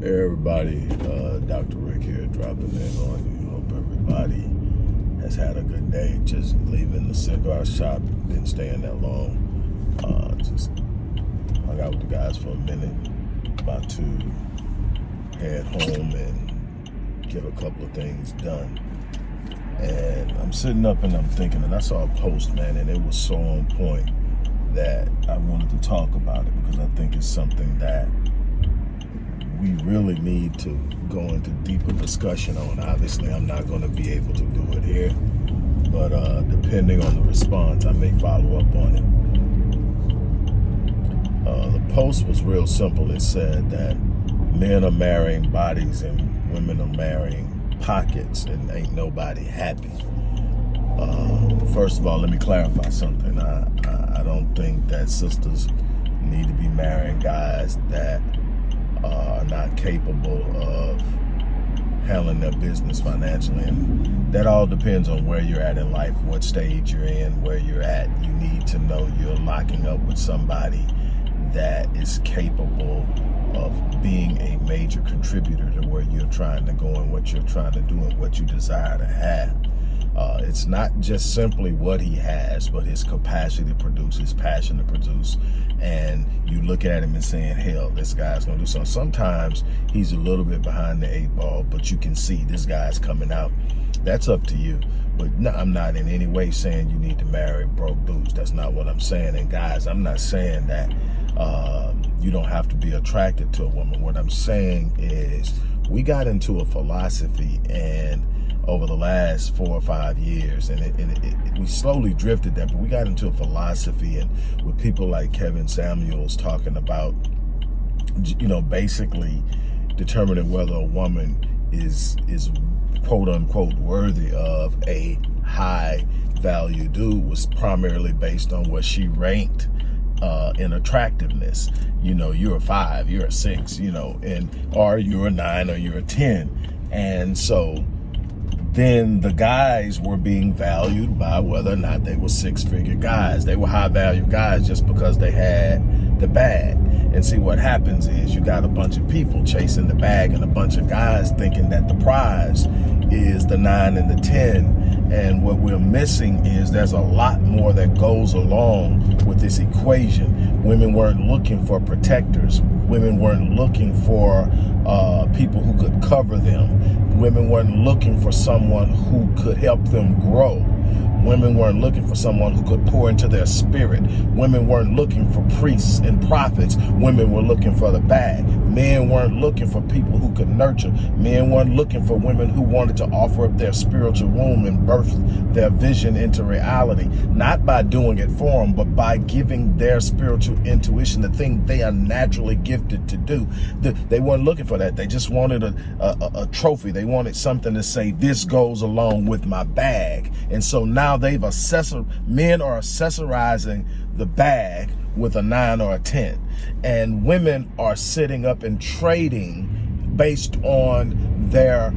Hey everybody, uh, Dr. Rick here dropping in on you. Hope everybody has had a good day. Just leaving the cigar shop, didn't stay in that long. Uh, just hung out with the guys for a minute. About to head home and get a couple of things done. And I'm sitting up and I'm thinking, and I saw a post, man, and it was so on point that I wanted to talk about it because I think it's something that we really need to go into deeper discussion on. Obviously, I'm not going to be able to do it here, but uh, depending on the response, I may follow up on it. Uh, the post was real simple. It said that men are marrying bodies and women are marrying pockets and ain't nobody happy. Uh, first of all, let me clarify something. I, I, I don't think that sisters need to be marrying guys that are not capable of handling their business financially. And that all depends on where you're at in life, what stage you're in, where you're at. You need to know you're locking up with somebody that is capable of being a major contributor to where you're trying to go and what you're trying to do and what you desire to have. Uh, it's not just simply what he has, but his capacity to produce, his passion to produce. And you look at him and saying, hell, this guy's going to do something. Sometimes he's a little bit behind the eight ball, but you can see this guy's coming out. That's up to you. But no, I'm not in any way saying you need to marry broke dudes. That's not what I'm saying. And guys, I'm not saying that uh, you don't have to be attracted to a woman. What I'm saying is we got into a philosophy and over the last four or five years. And, it, it, it, we slowly drifted that, but we got into a philosophy and with people like Kevin Samuels talking about, you know, basically determining whether a woman is, is quote unquote worthy of a high value dude was primarily based on what she ranked uh, in attractiveness. You know, you're a five, you're a six, you know, and or you're a nine or you're a 10. And so then the guys were being valued by whether or not they were six-figure guys. They were high-value guys just because they had the bag. And see, what happens is you got a bunch of people chasing the bag and a bunch of guys thinking that the prize is the 9 and the 10. And what we're missing is there's a lot more that goes along with this equation. Women weren't looking for protectors. Women weren't looking for uh, people who could cover them. Women weren't looking for someone who could help them grow. Women weren't looking for someone who could pour into their spirit. Women weren't looking for priests and prophets. Women were looking for the bag. Men weren't looking for people who could nurture. Men weren't looking for women who wanted to offer up their spiritual womb and birth their vision into reality. Not by doing it for them, but by giving their spiritual intuition, the thing they are naturally gifted to do. They weren't looking for that. They just wanted a, a, a trophy. They wanted something to say, this goes along with my bag. And so now now they've accessor men are accessorizing the bag with a nine or a 10. And women are sitting up and trading based on their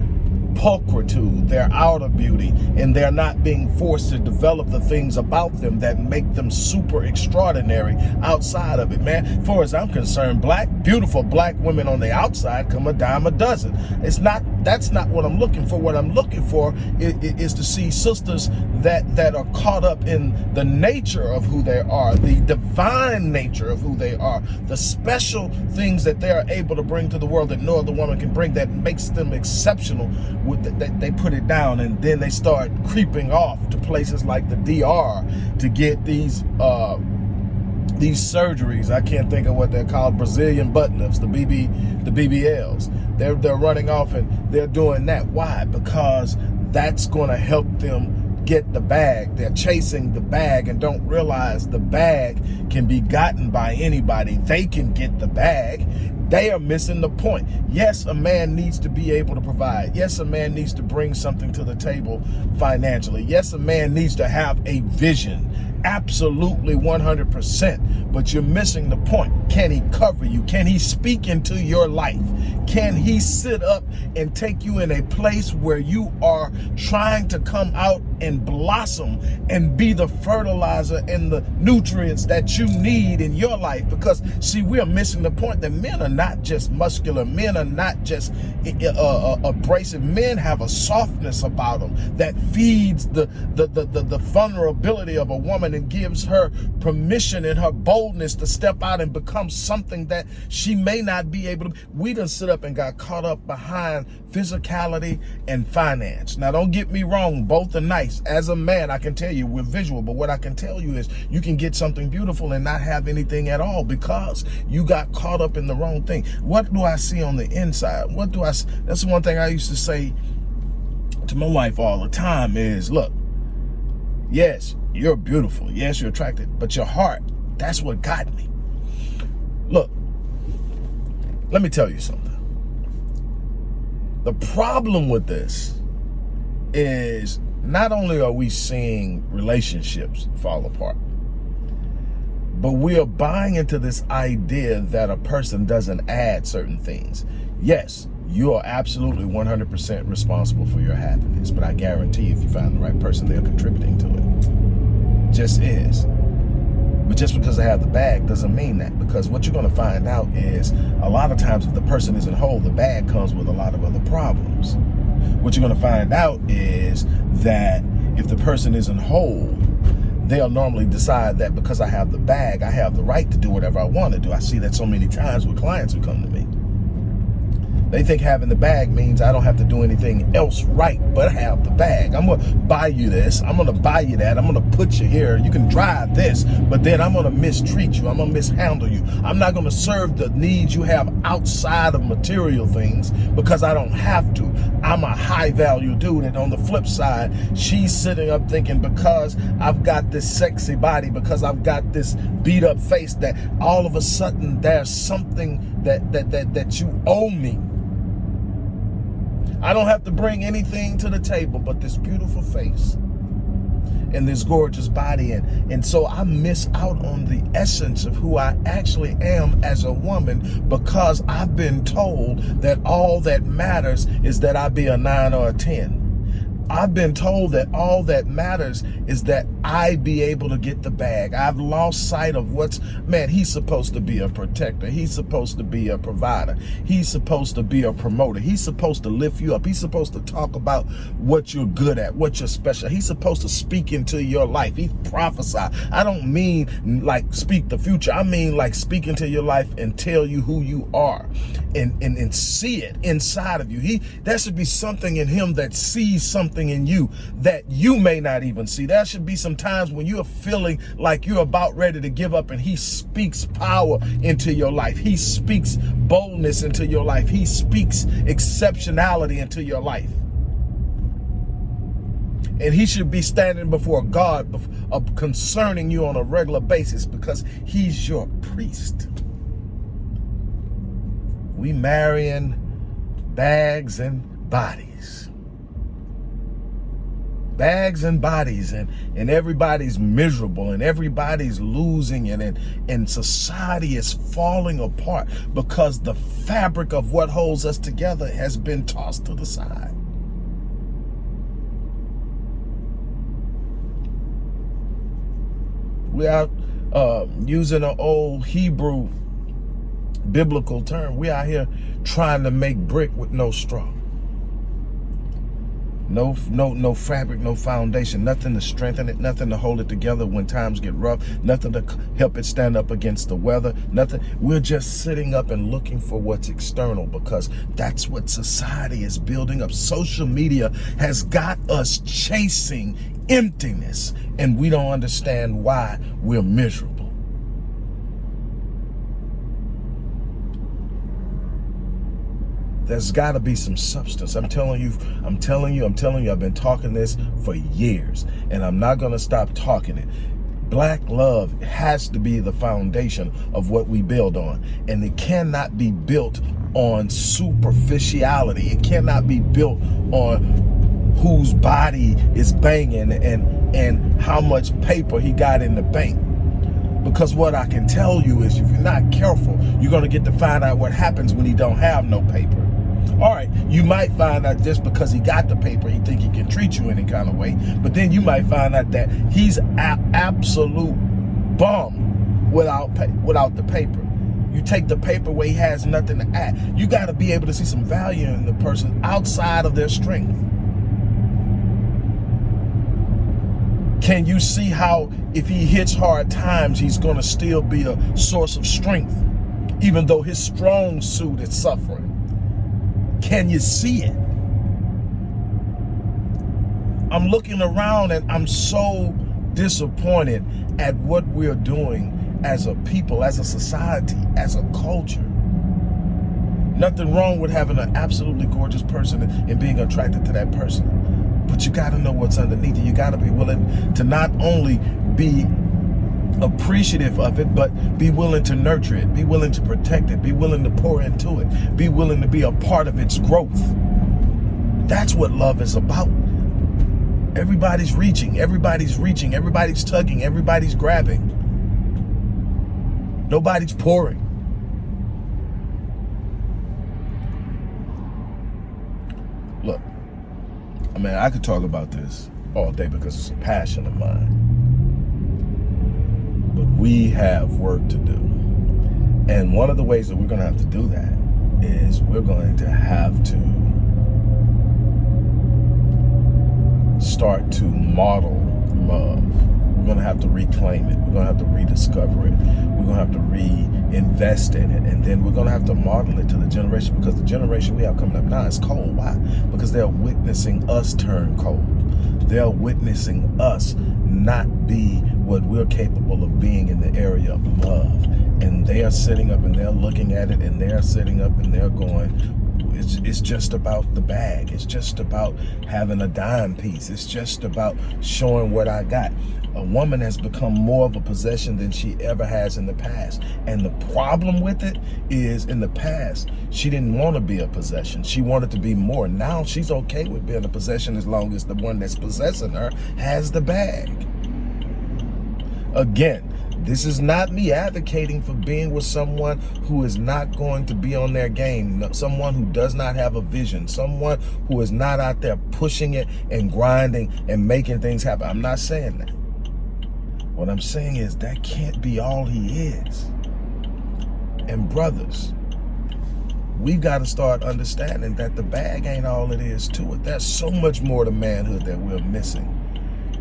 pulchritude, their outer beauty, and they're not being forced to develop the things about them that make them super extraordinary outside of it, man. Far as I'm concerned, black, beautiful black women on the outside come a dime a dozen. It's not, that's not what I'm looking for. What I'm looking for is, is to see sisters that, that are caught up in the nature of who they are, the divine nature of who they are, the special things that they are able to bring to the world that no other woman can bring that makes them exceptional they, they put it down and then they start creeping off to places like the DR to get these uh, these surgeries. I can't think of what they're called, Brazilian butt lifts, the BB, the BBLs. They're they're running off and they're doing that. Why? Because that's going to help them get the bag. They're chasing the bag and don't realize the bag can be gotten by anybody. They can get the bag they are missing the point. Yes, a man needs to be able to provide. Yes, a man needs to bring something to the table financially. Yes, a man needs to have a vision. Absolutely 100%. But you're missing the point. Can he cover you? Can he speak into your life? Can he sit up and take you in a place where you are trying to come out and blossom and be the fertilizer and the nutrients that you need in your life. Because see, we're missing the point that men are not just muscular. Men are not just uh, uh, abrasive. Men have a softness about them that feeds the, the, the, the, the vulnerability of a woman and gives her permission and her boldness to step out and become something that she may not be able to. We done sit up and got caught up behind physicality and finance. Now, don't get me wrong. Both are nice. As a man, I can tell you we're visual, but what I can tell you is you can get something beautiful and not have anything at all because you got caught up in the wrong thing. What do I see on the inside? What do I, that's one thing I used to say to my wife all the time is, look, yes, you're beautiful. Yes, you're attractive, but your heart, that's what got me. Look, let me tell you something. The problem with this is not only are we seeing relationships fall apart, but we are buying into this idea that a person doesn't add certain things. Yes, you are absolutely 100% responsible for your happiness, but I guarantee if you find the right person, they're contributing to it. Just is. But just because they have the bag doesn't mean that because what you're going to find out is a lot of times if the person isn't whole, the bag comes with a lot of other problems. What you're going to find out is that if the person isn't whole, they'll normally decide that because I have the bag, I have the right to do whatever I want to do. I see that so many times with clients who come to me. They think having the bag means I don't have to do anything else right but have the bag. I'm going to buy you this. I'm going to buy you that. I'm going to put you here. You can drive this, but then I'm going to mistreat you. I'm going to mishandle you. I'm not going to serve the needs you have outside of material things because I don't have to. I'm a high value dude. And on the flip side, she's sitting up thinking because I've got this sexy body, because I've got this beat up face that all of a sudden there's something that, that, that, that you owe me I don't have to bring anything to the table but this beautiful face and this gorgeous body. And, and so I miss out on the essence of who I actually am as a woman because I've been told that all that matters is that I be a nine or a 10. I've been told that all that matters is that I be able to get the bag. I've lost sight of what's, man, he's supposed to be a protector. He's supposed to be a provider. He's supposed to be a promoter. He's supposed to lift you up. He's supposed to talk about what you're good at, what you're special. He's supposed to speak into your life. He prophesy. I don't mean like speak the future. I mean like speak into your life and tell you who you are and, and, and see it inside of you. He, there should be something in him that sees something in you that you may not even see. There should be some times when you're feeling like you're about ready to give up and he speaks power into your life. He speaks boldness into your life. He speaks exceptionality into your life. And he should be standing before God uh, concerning you on a regular basis because he's your priest. We marrying bags and bodies. Bags and bodies and, and everybody's miserable and everybody's losing it and, and society is falling apart because the fabric of what holds us together has been tossed to the side. We are uh, using an old Hebrew biblical term. We out here trying to make brick with no straw. No, no, no fabric, no foundation, nothing to strengthen it, nothing to hold it together when times get rough, nothing to help it stand up against the weather, nothing. We're just sitting up and looking for what's external because that's what society is building up. Social media has got us chasing emptiness and we don't understand why we're miserable. There's got to be some substance. I'm telling you, I'm telling you, I'm telling you, I've been talking this for years and I'm not going to stop talking it. Black love has to be the foundation of what we build on. And it cannot be built on superficiality. It cannot be built on whose body is banging and, and how much paper he got in the bank. Because what I can tell you is if you're not careful, you're going to get to find out what happens when he don't have no paper All right, you might find out just because he got the paper, he think he can treat you any kind of way. But then you might find out that he's a absolute bum without without the paper. You take the paper where he has nothing to add. You got to be able to see some value in the person outside of their strength. Can you see how if he hits hard times, he's going to still be a source of strength, even though his strong suit is suffering? Can you see it? I'm looking around and I'm so disappointed at what we're doing as a people, as a society, as a culture. Nothing wrong with having an absolutely gorgeous person and being attracted to that person. But you got to know what's underneath it. You got to be willing to not only be appreciative of it, but be willing to nurture it, be willing to protect it, be willing to pour into it, be willing to be a part of its growth. That's what love is about. Everybody's reaching, everybody's reaching, everybody's tugging, everybody's grabbing. Nobody's pouring. Look, I mean, I could talk about this all day because it's a passion of mine. We have work to do. And one of the ways that we're going to have to do that is we're going to have to start to model love we're going to have to reclaim it. We're going to have to rediscover it. We're going to have to reinvest in it. And then we're going to have to model it to the generation because the generation we have coming up now is cold. Why? Because they're witnessing us turn cold. They're witnessing us not be what we're capable of being in the area of love. And they are sitting up and they're looking at it and they're sitting up and they're going, it's, it's just about the bag. It's just about having a dime piece. It's just about showing what I got. A woman has become more of a possession than she ever has in the past. And the problem with it is in the past, she didn't want to be a possession. She wanted to be more. Now she's okay with being a possession as long as the one that's possessing her has the bag. Again, this is not me advocating for being with someone who is not going to be on their game, someone who does not have a vision, someone who is not out there pushing it and grinding and making things happen. I'm not saying that. What I'm saying is that can't be all he is. And brothers, we've got to start understanding that the bag ain't all it is to it. There's so much more to manhood that we're missing.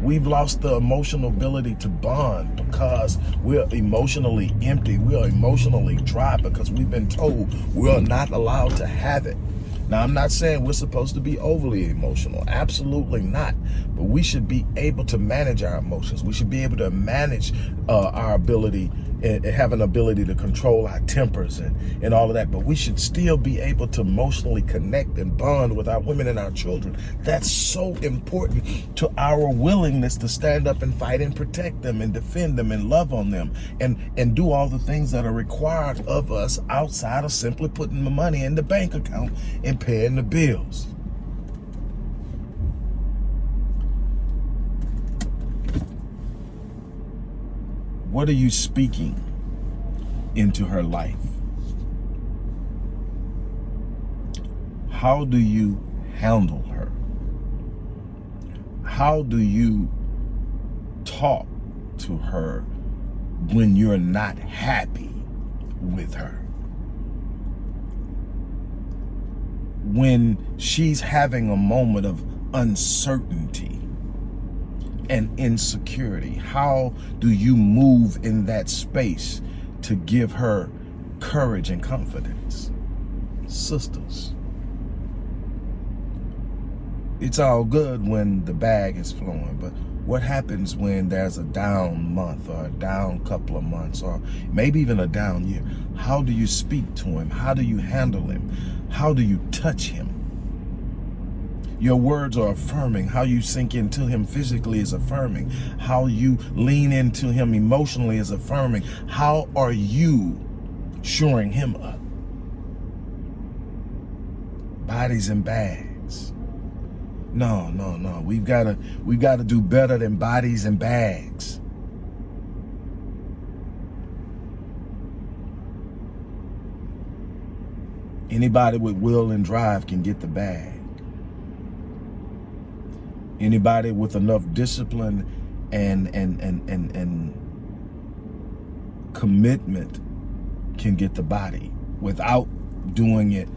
We've lost the emotional ability to bond because we're emotionally empty. We're emotionally dry because we've been told we're not allowed to have it. Now, I'm not saying we're supposed to be overly emotional. Absolutely not. But we should be able to manage our emotions. We should be able to manage uh, our ability and have an ability to control our tempers and, and all of that. But we should still be able to emotionally connect and bond with our women and our children. That's so important to our willingness to stand up and fight and protect them and defend them and love on them and, and do all the things that are required of us outside of simply putting the money in the bank account and paying the bills. What are you speaking into her life? How do you handle her? How do you talk to her when you're not happy with her? When she's having a moment of uncertainty and insecurity? How do you move in that space to give her courage and confidence? Sisters, it's all good when the bag is flowing, but what happens when there's a down month or a down couple of months or maybe even a down year? How do you speak to him? How do you handle him? How do you touch him? Your words are affirming. How you sink into him physically is affirming. How you lean into him emotionally is affirming. How are you shoring him up? Bodies and bags. No, no, no. We've got to we've got to do better than bodies and bags. Anybody with will and drive can get the bag. Anybody with enough discipline and and and and and commitment can get the body without doing it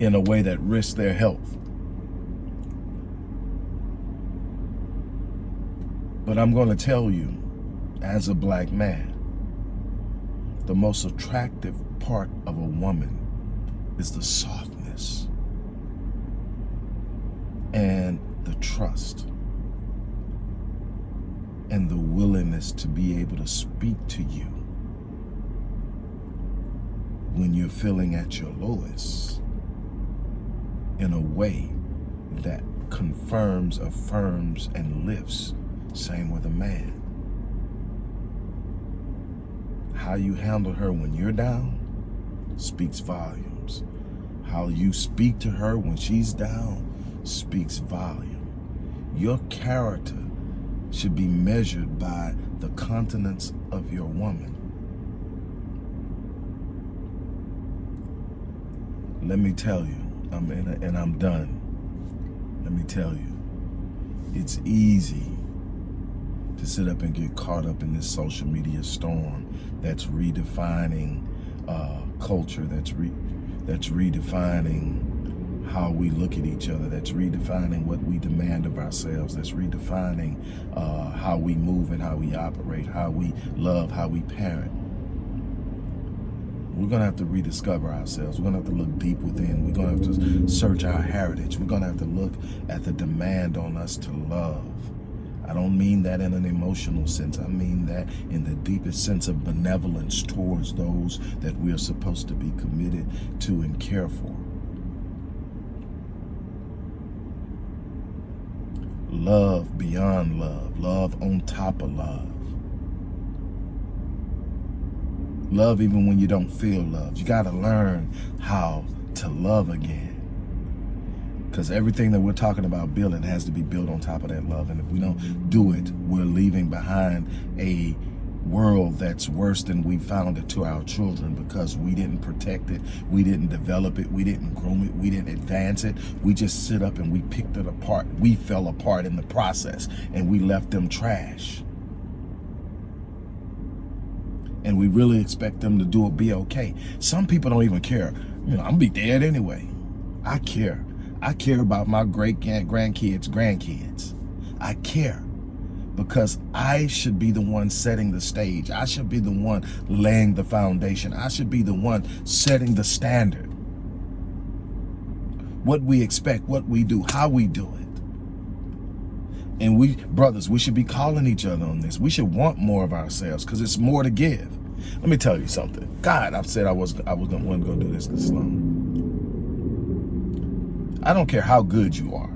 in a way that risks their health. But I'm going to tell you, as a black man, the most attractive part of a woman is the softness and the trust and the willingness to be able to speak to you when you're feeling at your lowest in a way that confirms, affirms, and lifts. Same with a man. How you handle her when you're down speaks volumes. How you speak to her when she's down speaks volume. Your character should be measured by the continence of your woman. Let me tell you, I'm in a, and I'm done. Let me tell you, it's easy to sit up and get caught up in this social media storm that's redefining uh, culture, that's re that's redefining how we look at each other, that's redefining what we demand of ourselves, that's redefining uh, how we move and how we operate, how we love, how we parent. We're going to have to rediscover ourselves. We're going to have to look deep within. We're going to have to search our heritage. We're going to have to look at the demand on us to love. I don't mean that in an emotional sense. I mean that in the deepest sense of benevolence towards those that we are supposed to be committed to and care for. Love beyond love, love on top of love. Love even when you don't feel loved. You got to learn how to love again. Because everything that we're talking about building has to be built on top of that love. And if we don't do it, we're leaving behind a world that's worse than we found it to our children because we didn't protect it, we didn't develop it, we didn't groom it, we didn't advance it. We just sit up and we picked it apart. We fell apart in the process and we left them trash. And we really expect them to do it be okay. Some people don't even care. You know, I'm gonna be dead anyway. I care. I care about my great grandkids, grandkids. I care because I should be the one setting the stage. I should be the one laying the foundation. I should be the one setting the standard. What we expect, what we do, how we do it. And we, brothers, we should be calling each other on this. We should want more of ourselves because it's more to give. Let me tell you something. God, I've said I was I was gonna, wasn't gonna do this this long. I don't care how good you are.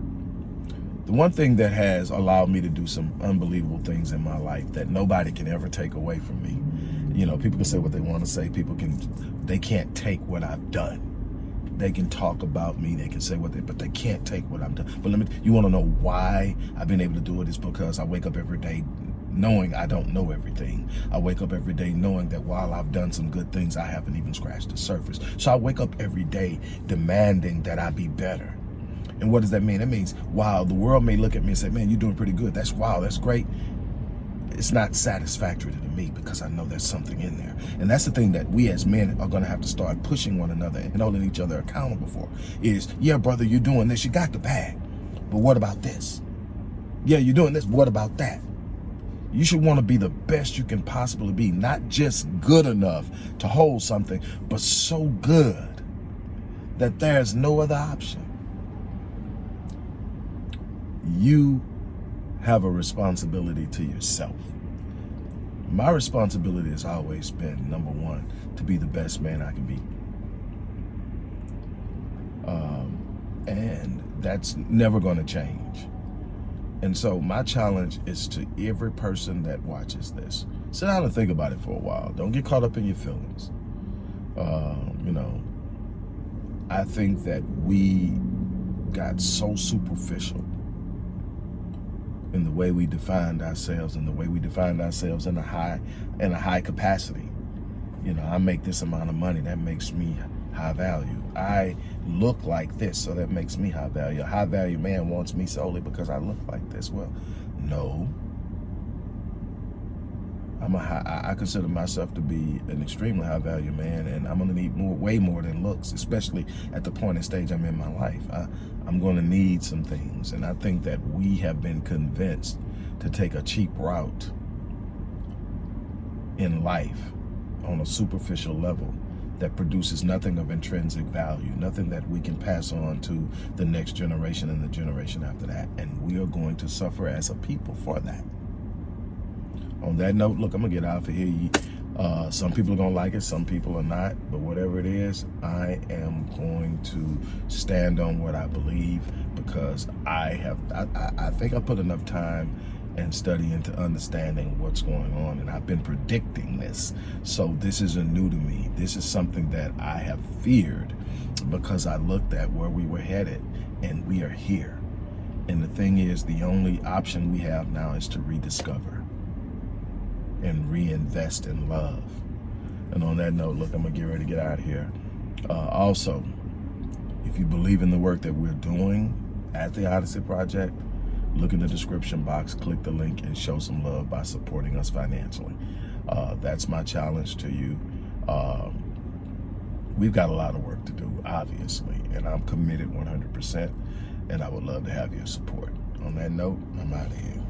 The one thing that has allowed me to do some unbelievable things in my life that nobody can ever take away from me. You know, people can say what they want to say. People can, they can't take what I've done. They can talk about me. They can say what they, but they can't take what I've done. But let me, you want to know why I've been able to do it is because I wake up every day knowing I don't know everything. I wake up every day knowing that while I've done some good things, I haven't even scratched the surface. So I wake up every day demanding that I be better. And what does that mean? That means, wow, the world may look at me and say, man, you're doing pretty good. That's wow, that's great. It's not satisfactory to me because I know there's something in there. And that's the thing that we as men are going to have to start pushing one another and holding each other accountable for is, yeah, brother, you're doing this. You got the bag. But what about this? Yeah, you're doing this. What about that? You should want to be the best you can possibly be, not just good enough to hold something, but so good that there's no other option you have a responsibility to yourself. My responsibility has always been, number one, to be the best man I can be. Um, and that's never going to change. And so my challenge is to every person that watches this, sit down and think about it for a while. Don't get caught up in your feelings. Um, you know, I think that we got so superficial in the way we defined ourselves and the way we defined ourselves in a high in a high capacity. You know, I make this amount of money. That makes me high value. I look like this, so that makes me high value. A high value man wants me solely because I look like this. Well, no. I'm a high, I consider myself to be an extremely high value man, and I'm gonna need more, way more than looks, especially at the point and stage I'm in my life. I, I'm gonna need some things, and I think that we have been convinced to take a cheap route in life on a superficial level that produces nothing of intrinsic value, nothing that we can pass on to the next generation and the generation after that. And we are going to suffer as a people for that. On that note, look, I'm to get out of here. Uh, some people are to like it, some people are not. But whatever it is, I am going to stand on what I believe because I have, I, I, I think I put enough time and study into understanding what's going on. And I've been predicting this. So this isn't new to me. This is something that I have feared because I looked at where we were headed and we are here. And the thing is, the only option we have now is to rediscover and reinvest in love. And on that note, look, I'm gonna get ready to get out of here. Uh, also, if you believe in the work that we're doing at the Odyssey Project, look in the description box, click the link, and show some love by supporting us financially. Uh, that's my challenge to you. Um, we've got a lot of work to do, obviously, and I'm committed 100%, and I would love to have your support. On that note, I'm out of here.